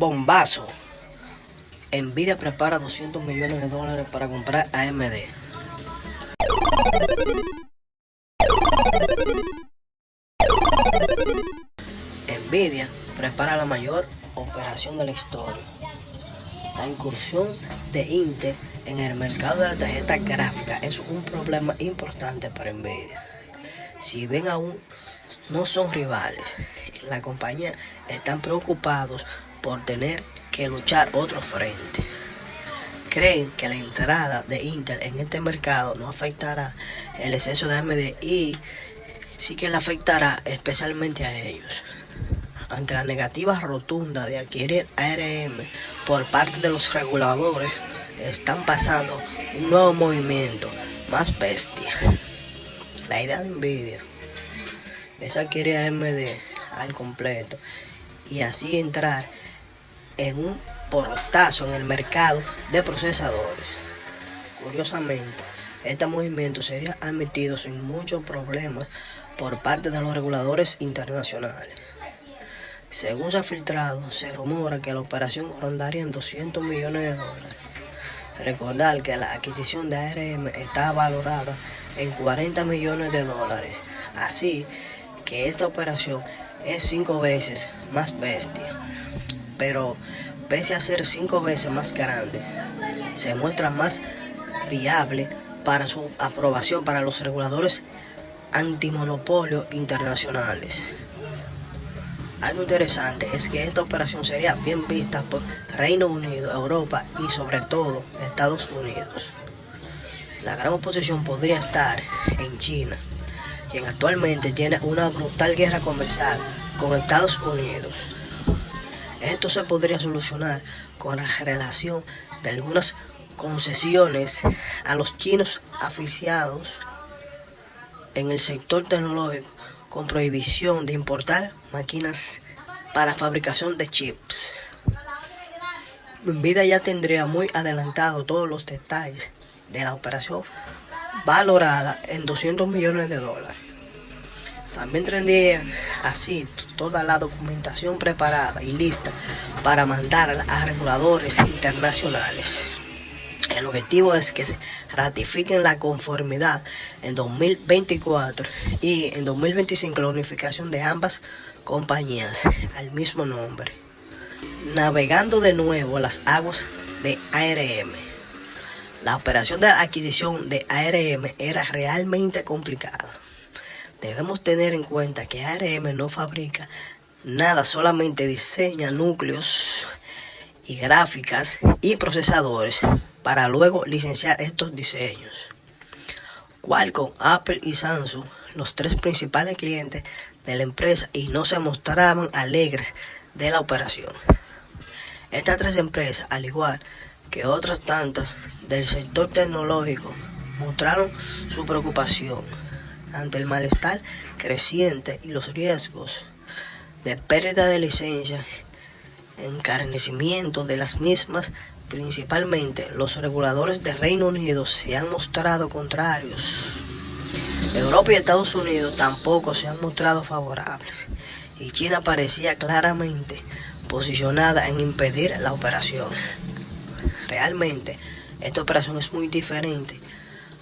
Bombazo. Nvidia prepara 200 millones de dólares para comprar AMD. Nvidia prepara la mayor operación de la historia. La incursión de Intel en el mercado de la tarjeta gráfica es un problema importante para Nvidia. Si bien aún no son rivales, la compañía están preocupados por tener que luchar otro frente. Creen que la entrada de Intel en este mercado no afectará el exceso de AMD y sí que le afectará especialmente a ellos. Ante la negativa rotunda de adquirir ARM por parte de los reguladores, están pasando un nuevo movimiento más bestia. La idea de Nvidia es adquirir AMD al completo y así entrar en un portazo en el mercado de procesadores. Curiosamente, este movimiento sería admitido sin muchos problemas por parte de los reguladores internacionales. Según se ha filtrado, se rumora que la operación rondaría en 200 millones de dólares. Recordar que la adquisición de ARM está valorada en 40 millones de dólares. Así que esta operación es cinco veces más bestia. Pero pese a ser cinco veces más grande, se muestra más viable para su aprobación para los reguladores antimonopolio internacionales. Algo interesante es que esta operación sería bien vista por Reino Unido, Europa y sobre todo Estados Unidos. La gran oposición podría estar en China, quien actualmente tiene una brutal guerra comercial con Estados Unidos. Esto se podría solucionar con la relación de algunas concesiones a los chinos afiliados en el sector tecnológico con prohibición de importar máquinas para fabricación de chips. Vida ya tendría muy adelantado todos los detalles de la operación valorada en 200 millones de dólares. También tendría así toda la documentación preparada y lista para mandar a reguladores internacionales. El objetivo es que se ratifiquen la conformidad en 2024 y en 2025 la unificación de ambas compañías al mismo nombre. Navegando de nuevo las aguas de ARM. La operación de adquisición de ARM era realmente complicada. Debemos tener en cuenta que ARM no fabrica nada, solamente diseña núcleos y gráficas y procesadores para luego licenciar estos diseños. Qualcomm, Apple y Samsung, los tres principales clientes de la empresa y no se mostraban alegres de la operación. Estas tres empresas, al igual que otras tantas del sector tecnológico, mostraron su preocupación ante el malestar creciente y los riesgos de pérdida de licencia, encarnecimiento de las mismas, principalmente los reguladores de Reino Unido se han mostrado contrarios. Europa y Estados Unidos tampoco se han mostrado favorables y China parecía claramente posicionada en impedir la operación. Realmente, esta operación es muy diferente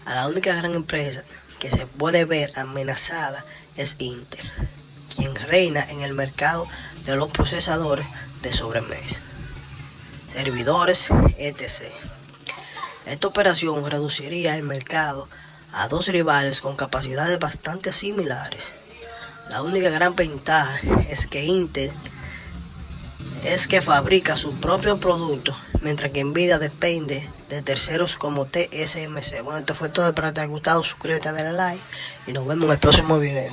a la única gran empresa que se puede ver amenazada es Intel, quien reina en el mercado de los procesadores de sobremesa, servidores, etc. Esta operación reduciría el mercado a dos rivales con capacidades bastante similares. La única gran ventaja es que Intel es que fabrica su propio producto, mientras que Nvidia depende de terceros como TSMC. Bueno, esto fue todo, espero que te haya gustado, suscríbete, dale like y nos vemos en el próximo video.